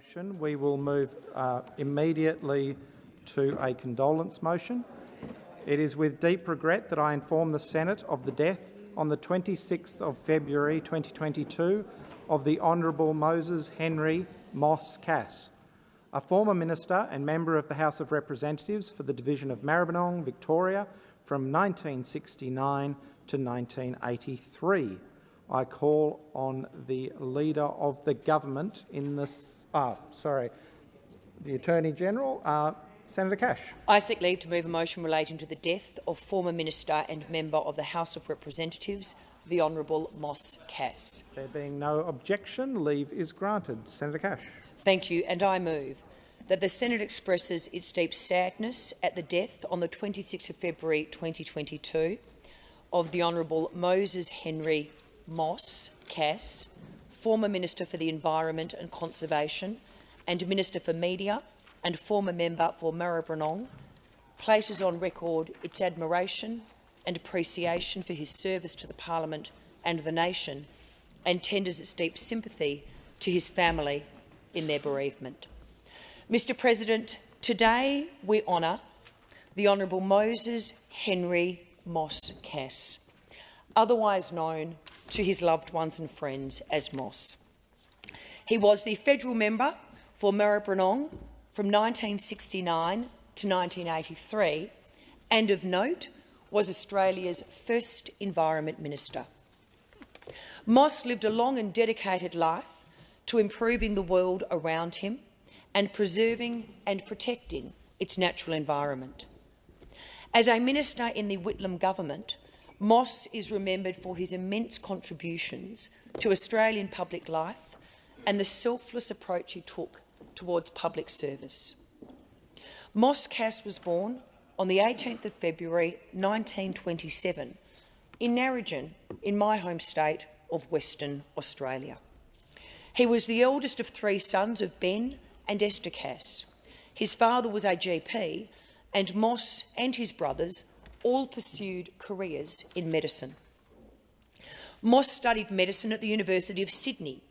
motion, we will move uh, immediately to a condolence motion. It is with deep regret that I inform the Senate of the death on the 26th of February 2022 of the Honourable Moses Henry Moss Cass, a former minister and member of the House of Representatives for the division of Maribyrnong, Victoria, from 1969 to 1983. I call on the Leader of the Government in this, ah, sorry, the Attorney-General, uh, Senator Cash. I seek leave to move a motion relating to the death of former Minister and Member of the House of Representatives, the Honourable Moss Cass. There being no objection, leave is granted. Senator Cash. Thank you, and I move that the Senate expresses its deep sadness at the death on the 26th of February 2022 of the Honourable Moses Henry Moss Cass, former Minister for the Environment and Conservation and Minister for Media and former member for Maribyrnong, places on record its admiration and appreciation for his service to the Parliament and the nation and tenders its deep sympathy to his family in their bereavement. Mr President, today we honour the Honourable Moses Henry Moss Cass, otherwise known to his loved ones and friends as Moss. He was the federal member for Maribyrnong from 1969 to 1983 and of note was Australia's first Environment Minister. Moss lived a long and dedicated life to improving the world around him and preserving and protecting its natural environment. As a minister in the Whitlam government, Moss is remembered for his immense contributions to Australian public life and the selfless approach he took towards public service. Moss Cass was born on the 18th of February 1927 in Narrogin, in my home state of Western Australia. He was the eldest of three sons of Ben and Esther Cass. His father was a GP, and Moss and his brothers all pursued careers in medicine. Moss studied medicine at the University of Sydney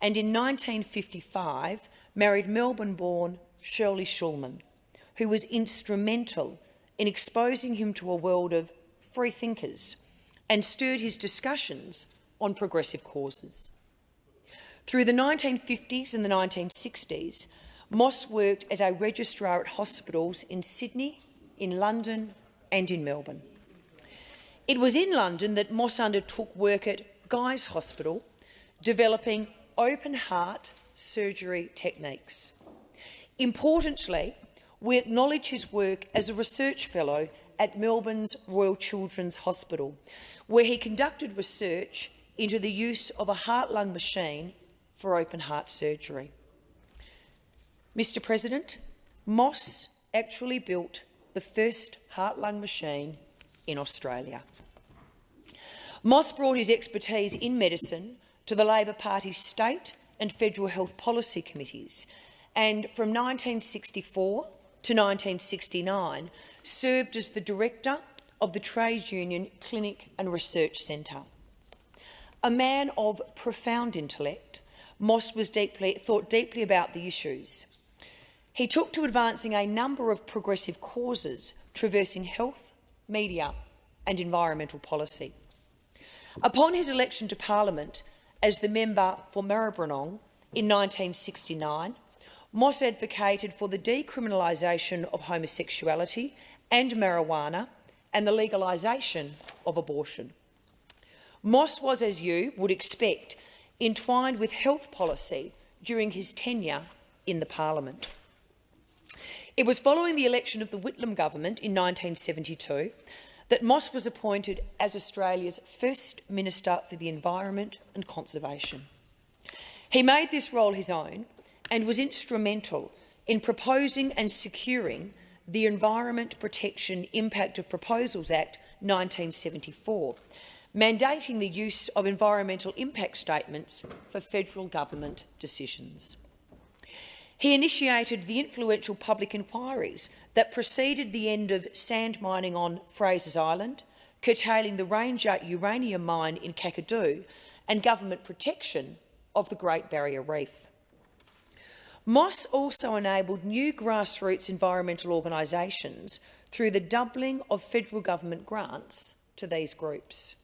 and in 1955 married Melbourne-born Shirley Shulman, who was instrumental in exposing him to a world of free thinkers and stirred his discussions on progressive causes. Through the 1950s and the 1960s, Moss worked as a registrar at hospitals in Sydney, in London and in Melbourne. It was in London that Moss undertook work at Guy's Hospital, developing open-heart surgery techniques. Importantly, we acknowledge his work as a research fellow at Melbourne's Royal Children's Hospital, where he conducted research into the use of a heart-lung machine for open-heart surgery. Mr President, Moss actually built the first heart-lung machine in Australia. Moss brought his expertise in medicine to the Labor Party's state and federal health policy committees, and from 1964 to 1969 served as the director of the Trade Union Clinic and Research Centre. A man of profound intellect, Moss was deeply, thought deeply about the issues he took to advancing a number of progressive causes traversing health, media and environmental policy. Upon his election to Parliament as the member for Maribyrnong in 1969, Moss advocated for the decriminalisation of homosexuality and marijuana and the legalisation of abortion. Moss was, as you would expect, entwined with health policy during his tenure in the parliament. It was following the election of the Whitlam government in 1972 that Moss was appointed as Australia's first Minister for the Environment and Conservation. He made this role his own and was instrumental in proposing and securing the Environment Protection Impact of Proposals Act 1974, mandating the use of environmental impact statements for federal government decisions. He initiated the influential public inquiries that preceded the end of sand mining on Fraser's Island, curtailing the Ranger uranium mine in Kakadu and government protection of the Great Barrier Reef. Moss also enabled new grassroots environmental organisations through the doubling of federal government grants to these groups.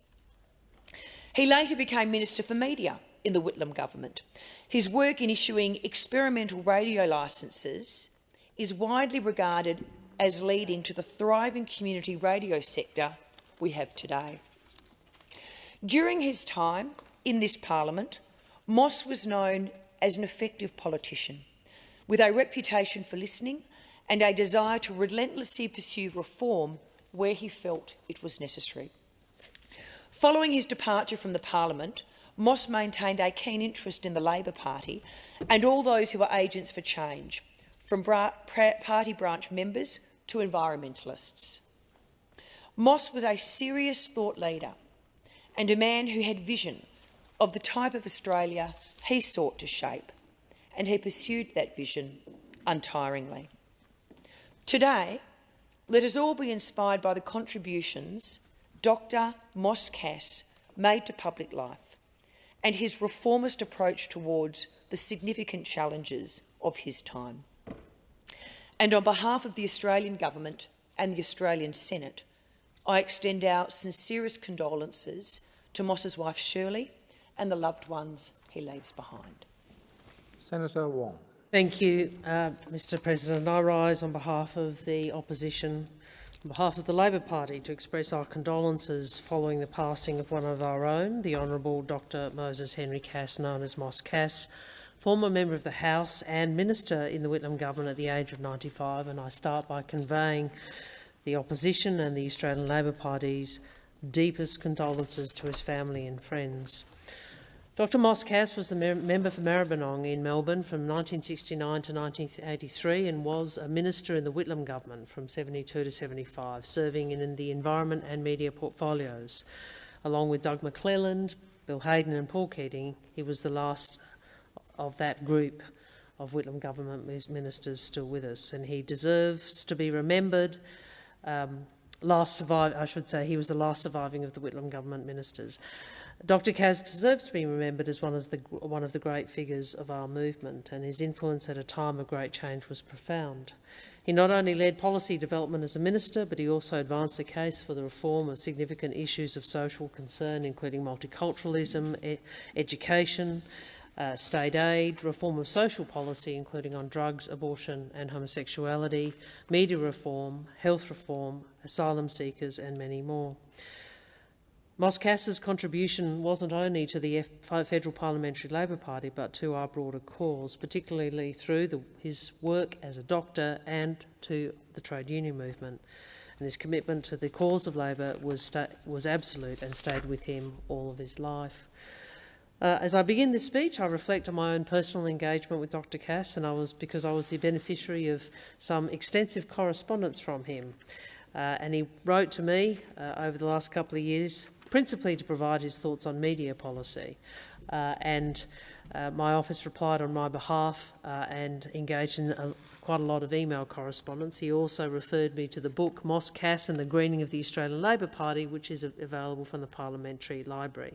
He later became Minister for Media in the Whitlam government. His work in issuing experimental radio licences is widely regarded as leading to the thriving community radio sector we have today. During his time in this parliament, Moss was known as an effective politician, with a reputation for listening and a desire to relentlessly pursue reform where he felt it was necessary. Following his departure from the parliament, Moss maintained a keen interest in the Labor Party and all those who were agents for change, from party branch members to environmentalists. Moss was a serious thought leader and a man who had vision of the type of Australia he sought to shape, and he pursued that vision untiringly. Today, let us all be inspired by the contributions Dr Moss Cass made to public life and his reformist approach towards the significant challenges of his time. And on behalf of the Australian Government and the Australian Senate, I extend our sincerest condolences to Moss's wife Shirley and the loved ones he leaves behind. Senator Wong. Thank you, uh, Mr President. I rise on behalf of the opposition, on behalf of the Labor Party, to express our condolences following the passing of one of our own, the Honourable Dr Moses Henry Cass, known as Moss Cass, former member of the House and Minister in the Whitlam government at the age of 95, and I start by conveying the opposition and the Australian Labor Party's deepest condolences to his family and friends. Dr Moss Cass was the member for Maribyrnong in Melbourne from 1969 to 1983 and was a minister in the Whitlam government from 72 to 75, serving in the environment and media portfolios. Along with Doug McClelland, Bill Hayden and Paul Keating, he was the last of that group of Whitlam government ministers still with us, and he deserves to be remembered. Um, last survive, I should say, he was the last surviving of the Whitlam government ministers. Dr Cass deserves to be remembered as one of, the, one of the great figures of our movement, and his influence at a time of great change was profound. He not only led policy development as a minister, but he also advanced the case for the reform of significant issues of social concern, including multiculturalism, e education, uh, state aid, reform of social policy, including on drugs, abortion and homosexuality, media reform, health reform, asylum seekers and many more. Moss Cass's contribution wasn't only to the F Federal Parliamentary Labor Party but to our broader cause, particularly through the, his work as a doctor and to the trade union movement. And his commitment to the cause of Labor was, was absolute and stayed with him all of his life. Uh, as I begin this speech, I reflect on my own personal engagement with Dr Cass, and I was because I was the beneficiary of some extensive correspondence from him. Uh, and he wrote to me uh, over the last couple of years, principally to provide his thoughts on media policy. Uh, and my office replied on my behalf and engaged in a, quite a lot of email correspondence. He also referred me to the book Moss Cass and the Greening of the Australian Labor Party, which is available from the Parliamentary Library.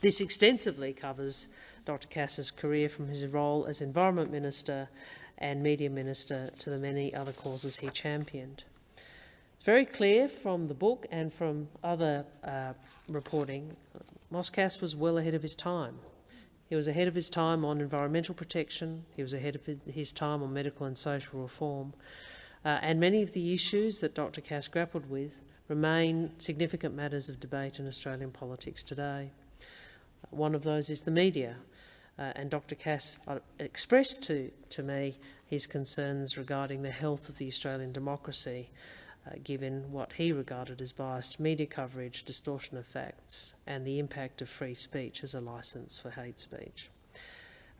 This extensively covers Dr Cass's career from his role as Environment Minister and Media Minister to the many other causes he championed. Very clear from the book and from other uh, reporting, Moss Cass was well ahead of his time. He was ahead of his time on environmental protection, he was ahead of his time on medical and social reform, uh, and many of the issues that Dr Cass grappled with remain significant matters of debate in Australian politics today. One of those is the media, uh, and Dr Cass uh, expressed to, to me his concerns regarding the health of the Australian democracy uh, given what he regarded as biased media coverage, distortion of facts, and the impact of free speech as a licence for hate speech.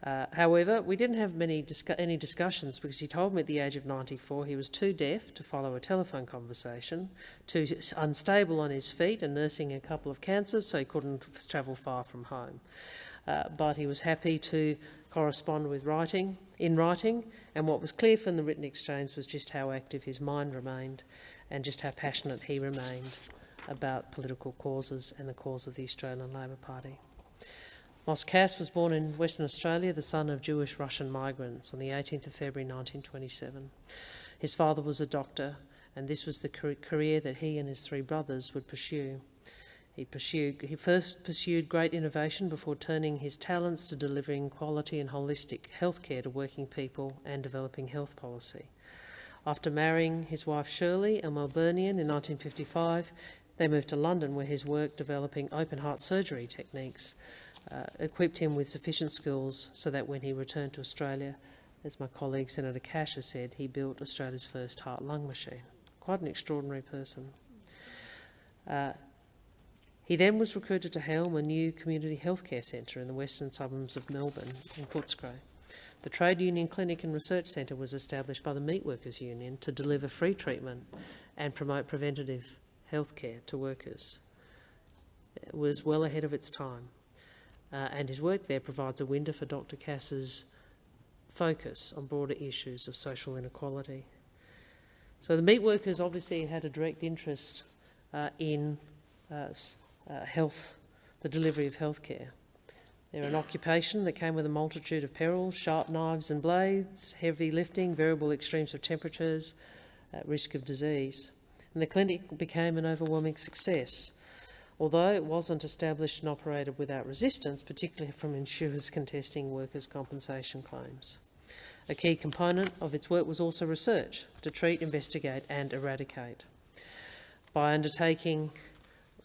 Uh, however, we didn't have many discu any discussions because he told me at the age of 94 he was too deaf to follow a telephone conversation, too unstable on his feet and nursing a couple of cancers, so he couldn't travel far from home. Uh, but he was happy to correspond with writing, in writing, and what was clear from the written exchange was just how active his mind remained and just how passionate he remained about political causes and the cause of the Australian Labor Party. Moss was born in Western Australia, the son of Jewish Russian migrants, on the 18th of February 1927. His father was a doctor, and this was the career that he and his three brothers would pursue. He, pursued, he first pursued great innovation before turning his talents to delivering quality and holistic healthcare to working people and developing health policy. After marrying his wife Shirley, a Melburnian, in 1955, they moved to London where his work developing open heart surgery techniques uh, equipped him with sufficient skills so that when he returned to Australia, as my colleague Senator Cash has said, he built Australia's first heart-lung machine. Quite an extraordinary person. Uh, he then was recruited to helm a new community healthcare centre in the western suburbs of Melbourne, in Footscray. The Trade Union Clinic and Research Centre was established by the Meat Workers Union to deliver free treatment and promote preventative healthcare to workers. It was well ahead of its time, uh, and his work there provides a window for Dr Cass's focus on broader issues of social inequality. So the meat workers obviously had a direct interest uh, in uh, uh, health, the delivery of healthcare. They're an occupation that came with a multitude of perils, sharp knives and blades, heavy lifting, variable extremes of temperatures, uh, risk of disease. And the clinic became an overwhelming success, although it wasn't established and operated without resistance, particularly from insurers contesting workers' compensation claims. A key component of its work was also research to treat, investigate and eradicate. By undertaking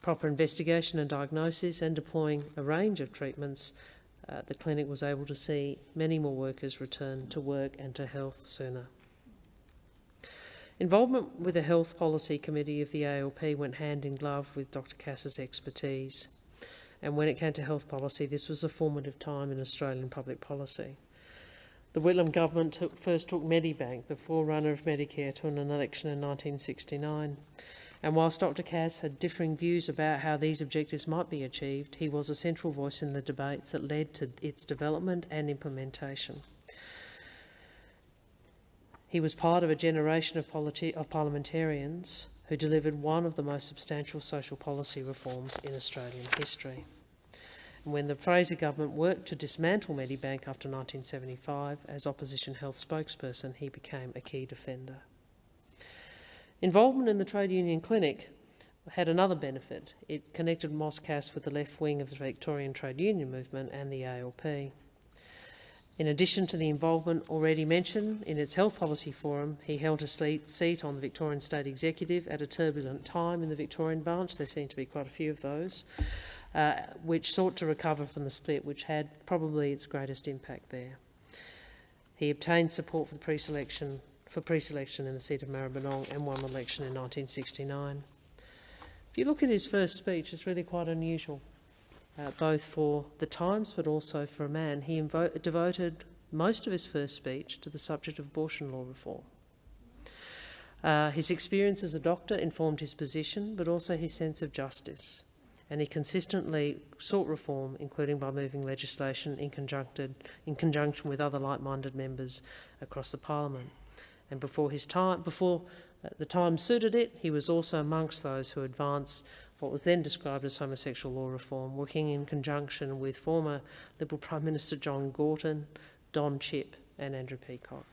proper investigation and diagnosis and deploying a range of treatments, uh, the clinic was able to see many more workers return to work and to health sooner. Involvement with the Health Policy Committee of the ALP went hand in glove with Dr Cass's expertise. And when it came to health policy, this was a formative time in Australian public policy. The Whitlam government took, first took Medibank, the forerunner of Medicare, to an election in 1969. And whilst Dr Cass had differing views about how these objectives might be achieved, he was a central voice in the debates that led to its development and implementation. He was part of a generation of, of parliamentarians who delivered one of the most substantial social policy reforms in Australian history. And when the Fraser government worked to dismantle Medibank after 1975, as opposition health spokesperson, he became a key defender. Involvement in the trade union clinic had another benefit. It connected Moss Cass with the left wing of the Victorian trade union movement and the ALP. In addition to the involvement already mentioned in its health policy forum, he held a seat on the Victorian State Executive at a turbulent time in the Victorian branch. There seem to be quite a few of those, uh, which sought to recover from the split, which had probably its greatest impact there. He obtained support for the pre-selection for pre-selection in the seat of Maribyrnong and won election in 1969. If you look at his first speech, it's really quite unusual, uh, both for the times but also for a man. He devoted most of his first speech to the subject of abortion law reform. Uh, his experience as a doctor informed his position, but also his sense of justice. And he consistently sought reform, including by moving legislation in, in conjunction with other like-minded members across the parliament and before his time, before uh, the time suited it, he was also amongst those who advanced what was then described as homosexual law reform, working in conjunction with former Liberal Prime Minister John Gorton, Don Chipp and Andrew Peacock.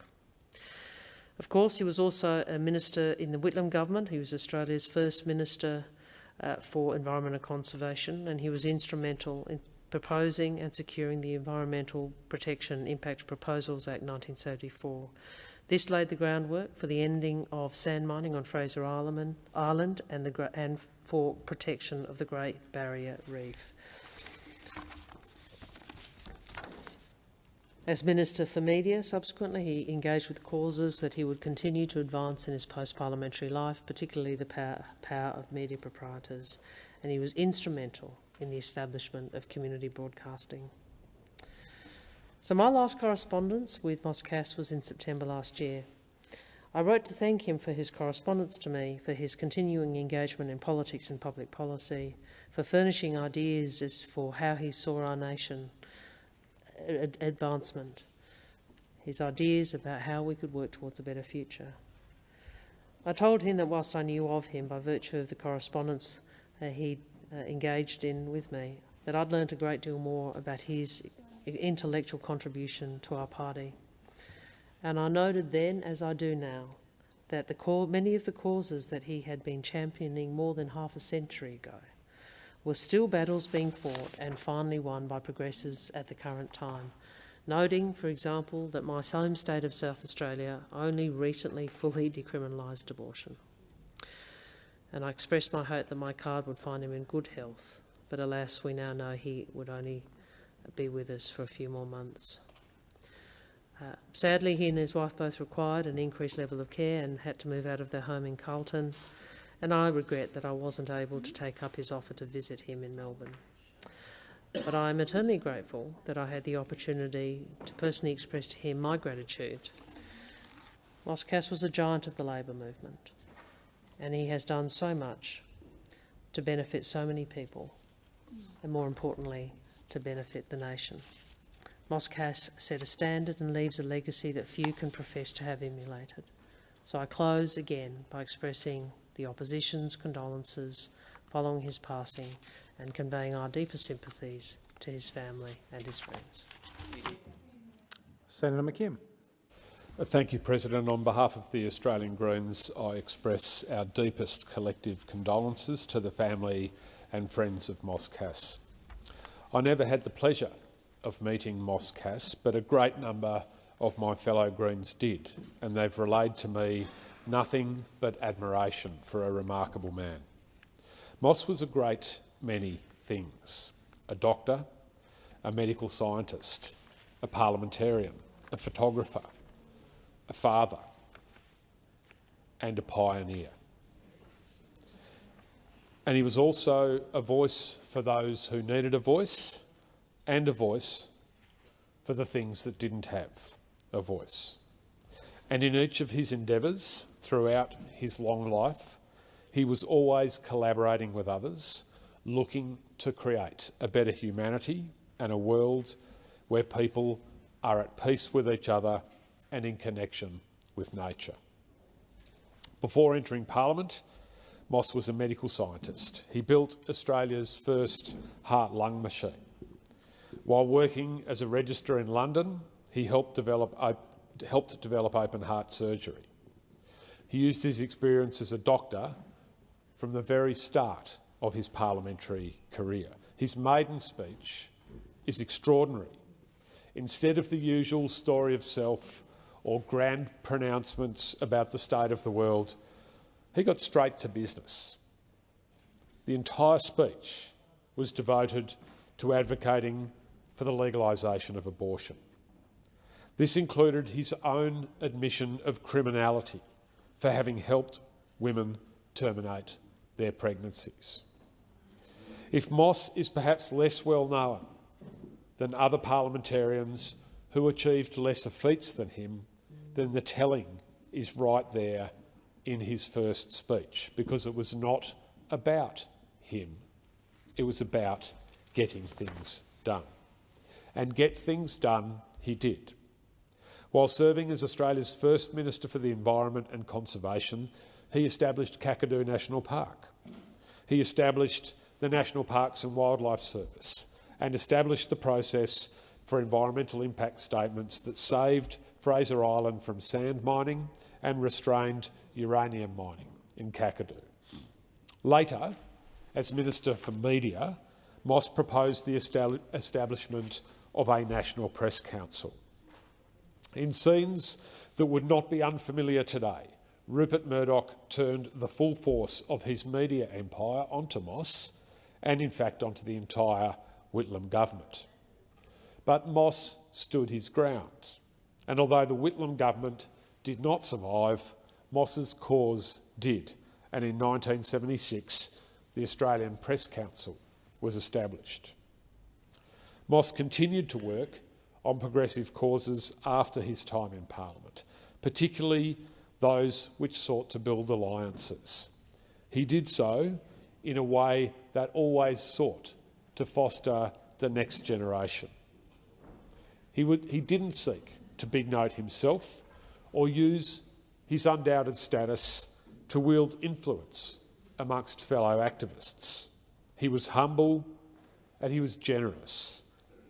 Of course, he was also a minister in the Whitlam government. He was Australia's first minister uh, for environment and conservation, and he was instrumental in proposing and securing the Environmental Protection Impact Proposals Act 1974, this laid the groundwork for the ending of sand mining on Fraser Island and, the, and for protection of the Great Barrier Reef. As Minister for Media, subsequently, he engaged with causes that he would continue to advance in his post-parliamentary life, particularly the power, power of media proprietors, and he was instrumental in the establishment of community broadcasting. So my last correspondence with Moss Cass was in September last year. I wrote to thank him for his correspondence to me, for his continuing engagement in politics and public policy, for furnishing ideas as for how he saw our nation advancement, his ideas about how we could work towards a better future. I told him that whilst I knew of him by virtue of the correspondence uh, he uh, engaged in with me, that I'd learnt a great deal more about his intellectual contribution to our party. And I noted then, as I do now, that the many of the causes that he had been championing more than half a century ago were still battles being fought and finally won by progressives at the current time. Noting, for example, that my home state of South Australia only recently fully decriminalised abortion. And I expressed my hope that my card would find him in good health, but alas, we now know he would only be with us for a few more months. Uh, sadly, he and his wife both required an increased level of care and had to move out of their home in Carlton, and I regret that I wasn't able to take up his offer to visit him in Melbourne. But I am eternally grateful that I had the opportunity to personally express to him my gratitude. Moss Cass was a giant of the Labor movement, and he has done so much to benefit so many people, and more importantly, to benefit the nation. Moss Cass set a standard and leaves a legacy that few can profess to have emulated. So I close again by expressing the opposition's condolences following his passing and conveying our deepest sympathies to his family and his friends. Senator McKim. Thank you, President. On behalf of the Australian Greens, I express our deepest collective condolences to the family and friends of Moss Cass. I never had the pleasure of meeting Moss Cass, but a great number of my fellow Greens did, and they've relayed to me nothing but admiration for a remarkable man. Moss was a great many things. A doctor, a medical scientist, a parliamentarian, a photographer, a father and a pioneer. And he was also a voice for those who needed a voice and a voice for the things that didn't have a voice. And in each of his endeavours throughout his long life, he was always collaborating with others, looking to create a better humanity and a world where people are at peace with each other and in connection with nature. Before entering Parliament, Moss was a medical scientist. He built Australia's first heart-lung machine. While working as a registrar in London, he helped develop, helped develop open heart surgery. He used his experience as a doctor from the very start of his parliamentary career. His maiden speech is extraordinary. Instead of the usual story of self or grand pronouncements about the state of the world, he got straight to business. The entire speech was devoted to advocating for the legalisation of abortion. This included his own admission of criminality for having helped women terminate their pregnancies. If Moss is perhaps less well known than other parliamentarians who achieved lesser feats than him, then the telling is right there in his first speech, because it was not about him. It was about getting things done. And get things done he did. While serving as Australia's first Minister for the Environment and Conservation, he established Kakadu National Park. He established the National Parks and Wildlife Service and established the process for environmental impact statements that saved Fraser Island from sand mining and restrained uranium mining in Kakadu. Later, as Minister for Media, Moss proposed the establishment of a National Press Council. In scenes that would not be unfamiliar today, Rupert Murdoch turned the full force of his media empire onto Moss and in fact onto the entire Whitlam government. But Moss stood his ground, and although the Whitlam government did not survive, Moss's cause did, and in 1976 the Australian Press Council was established. Moss continued to work on progressive causes after his time in Parliament, particularly those which sought to build alliances. He did so in a way that always sought to foster the next generation. He, would, he didn't seek to big note himself or use his undoubted status to wield influence amongst fellow activists. He was humble and he was generous,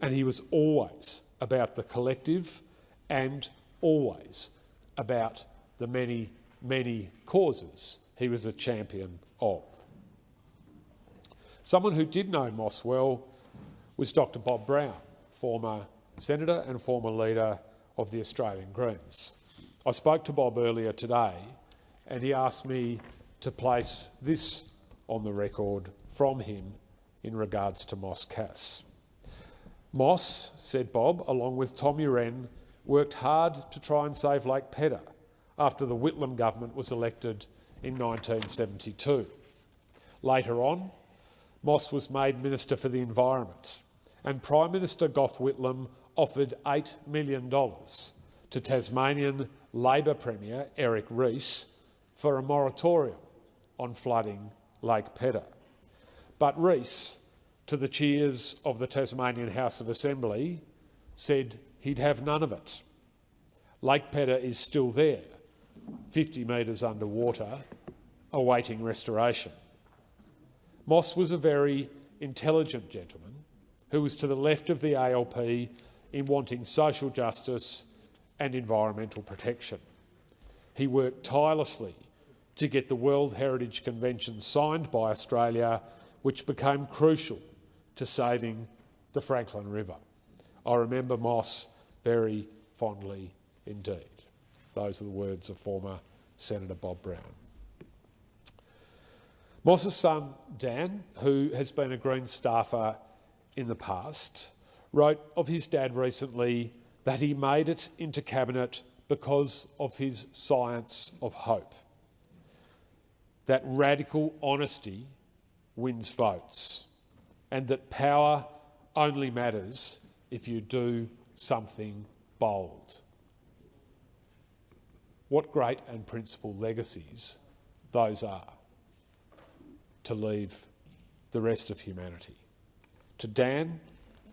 and he was always about the collective and always about the many, many causes he was a champion of. Someone who did know Moss well was Dr Bob Brown, former senator and former leader of the Australian Greens. I spoke to Bob earlier today and he asked me to place this on the record from him in regards to Moss Cass. Moss, said Bob, along with Tom Uren, worked hard to try and save Lake Pedder after the Whitlam government was elected in 1972. Later on, Moss was made Minister for the Environment and Prime Minister Gough Whitlam offered $8 million to Tasmanian Labor Premier Eric Reece for a moratorium on flooding Lake Pedder. But Reece, to the cheers of the Tasmanian House of Assembly, said he'd have none of it. Lake Pedder is still there, 50 metres underwater, awaiting restoration. Moss was a very intelligent gentleman who was to the left of the ALP in wanting social justice and environmental protection. He worked tirelessly to get the World Heritage Convention signed by Australia, which became crucial to saving the Franklin River. I remember Moss very fondly indeed. Those are the words of former Senator Bob Brown. Moss's son, Dan, who has been a Green staffer in the past, wrote of his dad recently that he made it into cabinet because of his science of hope. That radical honesty wins votes, and that power only matters if you do something bold. What great and principal legacies those are to leave the rest of humanity. To Dan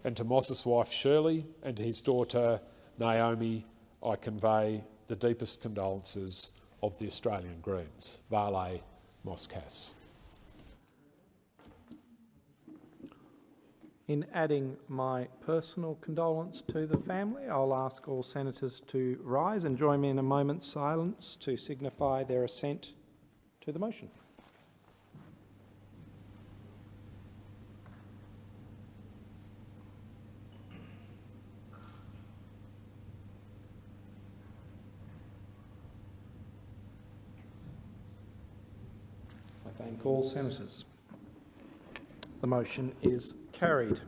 and to Moss's wife Shirley and to his daughter Naomi, I convey the deepest condolences of the Australian Greens. Vale Moss Cass. In adding my personal condolence to the family, I'll ask all senators to rise and join me in a moment's silence to signify their assent to the motion. Thank senators. The motion is carried.